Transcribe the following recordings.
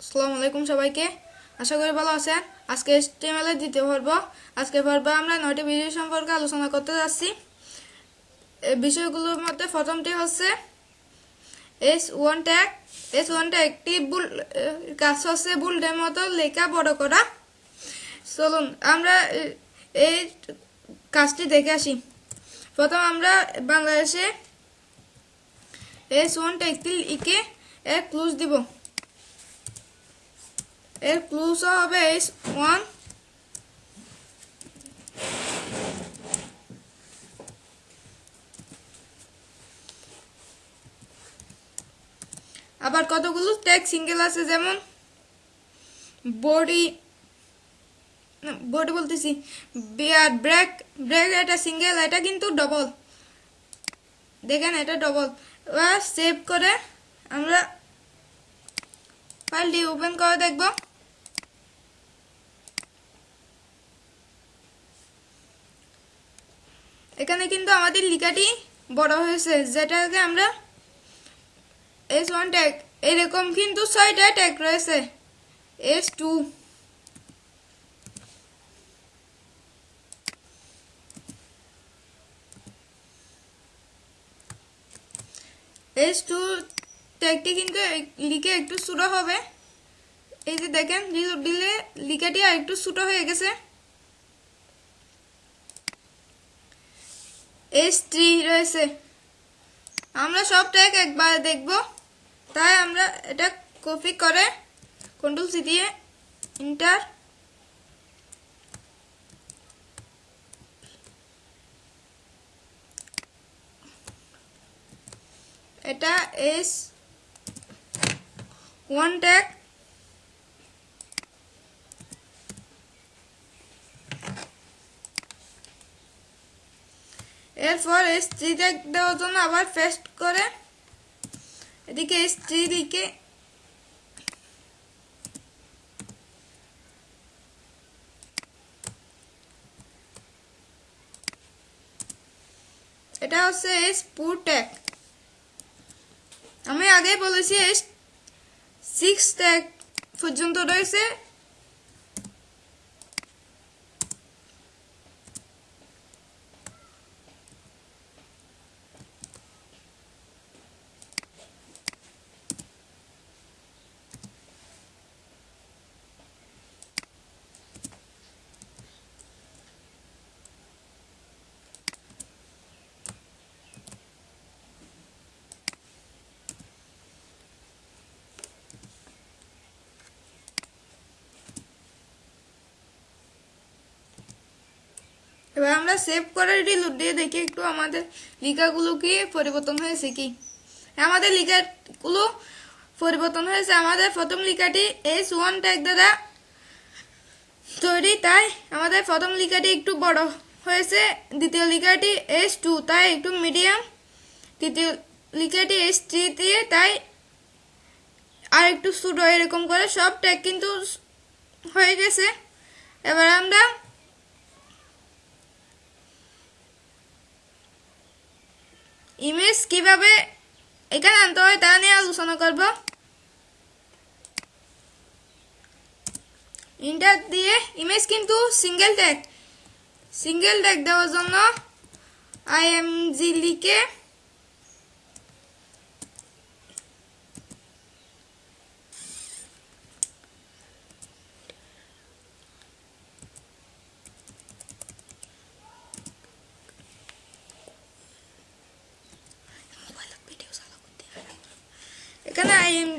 আসসালামু আলাইকুম সবাইকে। আশা করি ভালো আছেন। আজকে এস্টিমেলের দ্বিতীয় পর্ব। আজকে পর্বে আমরা নয়টি বিষয় সম্পর্কে আলোচনা করতে যাচ্ছি। বিষয়গুলোর মধ্যে প্রথমটি হচ্ছে S one tag S one একটি বুল কাজ হচ্ছে বুলটের মতো লেখা বড় করা। চলুন, আমরা এই কাজটি দেখে আসি। প্রথম আমরা বাংলাদেশে এস ওয়ান ট্যাগটি লিখে এক ক্লুজ দিব। এর ক্লুজ হবে ওয়ান আবার কতগুলো? ট্যাগ সিঙ্গেল আছে যেমন বডি বডি বলতেছি। বিয়ার ব্রেক ব্রেক এটা সিঙ্গেল এটা কিন্তু ডবল দেখেন এটা ডবল এবার সেভ করে আমরা ফাইলটি ওপেন করে দেখব। এখানে কিন্তু আমাদের লিখাটি বড় হয়েছে, যেটাকে আমরা এস ওয়ান ট্যাগ এরকম কিন্তু ছয়টা ট্যাগ রয়েছে এস টু এস টু ট্যাগটি কিন্তু লিখে একটু ছোটো হবে, এই যে দেখেন রিলোড দিলে লিখাটি আর একটু ছোটো হয়ে গেছে। এস থ্রি রয়েছে। আমরা সব ট্যাগ একবার দেখব। তাই আমরা এটা কপি করে কন্ট্রোল সি দিয়ে ইন্টার এটা এস ওয়ান ট্যাগ এরপর থ্রি ট্যাগ দেওয়ার জন্য আবার পেস্ট করে। এদিকে এস থ্রি দিকে এটা হচ্ছে এস পুর ট্যাগ আমি আগে বলেছি এস সিক্স ট্যাগ পর্যন্ত রয়েছে। এবার আমরা সেভ করে রিলোড দিয়ে দেখি একটু আমাদের লিখাগুলো কি পরিবর্তন হয়েছে কি। আমাদের লিখাগুলো পরিবর্তন হয়েছে। আমাদের প্রথম লিখাটি এস ওয়ান ট্যাগ দ্বারা তৈরি, তাই আমাদের প্রথম লিখাটি একটু বড় হয়েছে। দ্বিতীয় লিখাটি এস টু তাই একটু মিডিয়াম তৃতীয় লিখাটি এস থ্রি দিয়ে, তাই আর একটু ছোটো, এরকম করে সব ট্যাগ কিন্তু হয়ে গেছে। এবার আমরা ইমেজ কীভাবে এখানে আনতে হয় তা নিয়ে আলোচনা করব। ইন্টার দিয়ে ইমেজ কিন্তু সিঙ্গেল ট্যাগ সিঙ্গেল ট্যাগ দেওয়ার জন্য আইএমজি লিখে এখানে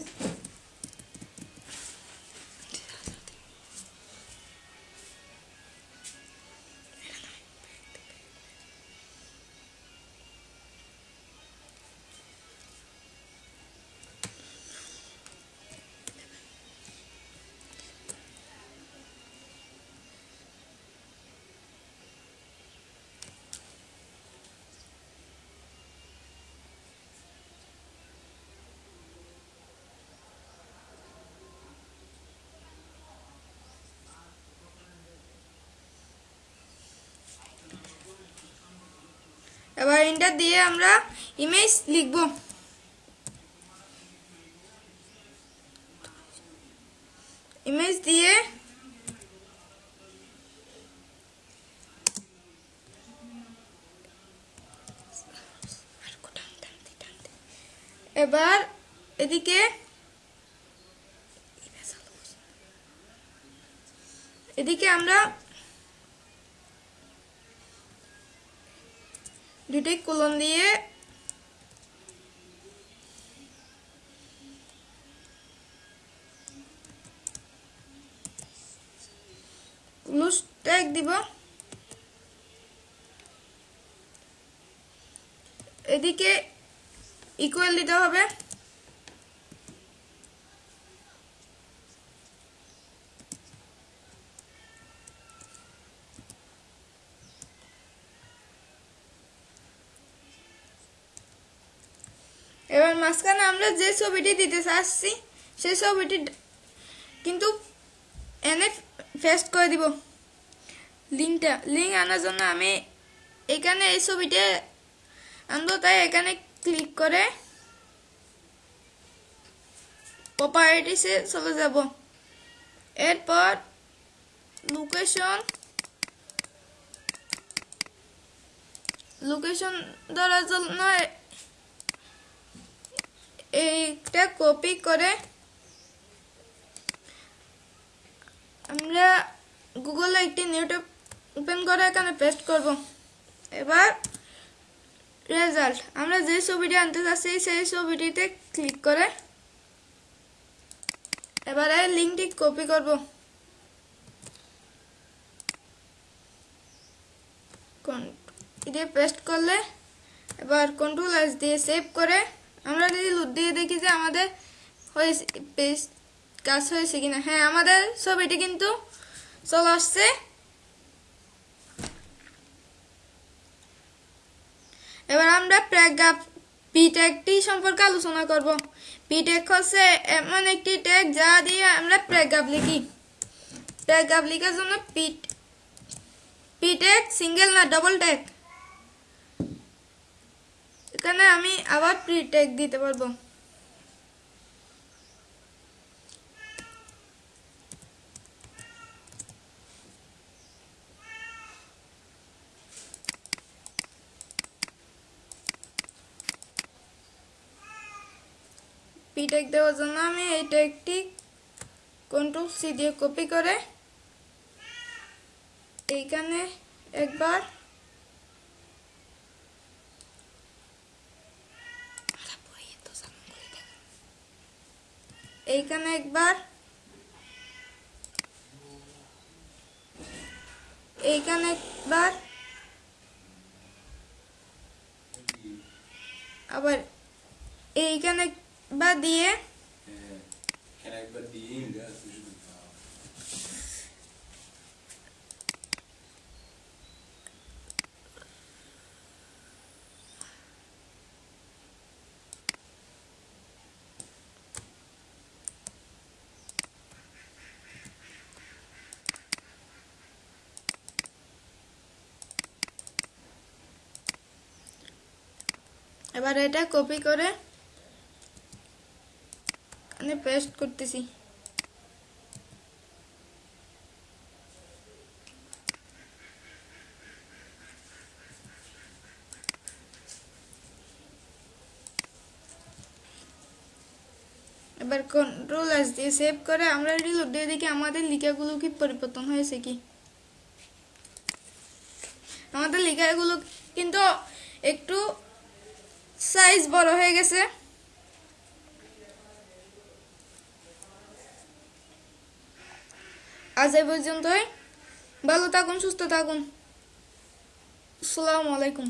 আইএম এবার ইন্টার দিয়ে আমরা ইমেজ লিখব। ইমেজ দিয়ে এবার এদিকে এদিকে আমরা দুটি কুলন দিয়ে ক্লোজ ট্যাগ দিব। এদিকে ইকুয়াল দিতে হবে। এবার মাঝখানে আমরা যে ছবিটি দিতে চাচ্ছি, সেই ছবিটি কিন্তু এনে ফেস্ট করে দিব। লিঙ্কটা লিঙ্ক আনার জন্য আমি এখানে এই ছবিটা আনব, তাই এখানে ক্লিক করে প্রপার্টিসে চলে যাব। এরপর লোকেশন লোকেশন ধরার জন্য এইটা কপি করে আমরা গুগলে একটি নিউটুব ওপেন করে এখানে পেস্ট করব। এবার রেজাল্ট আমরা যে ছবিটি আনতে চাচ্ছি সেই ছবিটিতে ক্লিক করে এবারে লিঙ্কটি কপি করব। এটি পেস্ট করলে এবার কন্ট্রোল এস দিয়ে সেভ করে আমরা যদি লুট দিয়ে দেখি যে আমাদের হয়েছে কাজ হয়েছে কিনা। হ্যাঁ আমাদের ছবিটি কিন্তু চলে আসছে। এবার আমরা প্যারাগ্রাফ পি ট্যাগটি সম্পর্কে আলোচনা করব। পি ট্যাগ হচ্ছে এমন একটি ট্যাগ যা দিয়ে আমরা প্যারাগ্রাফ লিখি। প্যারাগ্রাফ লেখার জন্য পি পি ট্যাগ সিঙ্গেল না ডবল ট্যাগ এখানে আমি আবার প্রি ট্যাগ দিতে পারব। পি দেওয়ার জন্য আমি এই ট্যাগটি কন্ট্রোল সি দিয়ে কপি করে এইখানে একবার এইখানে একবার এইখানে একবার আবার এইখানে বা দিয়ে Kan ik এবার এটা কপি করে এখানে পেস্ট করতেছি। এবার কন্ট্রোল এস দিয়ে সেভ করে আমরা রিলোড দিয়ে দেখি আমাদের লেখাগুলো কি পরিবর্তন হয়েছে কি। আমাদের লেখাগুলো কিন্তু একটু সাইজ বড় হয়ে গেছে। আজ এই পর্যন্তই। ভালো থাকুন সুস্থ থাকুন। আসসালামু আলাইকুম।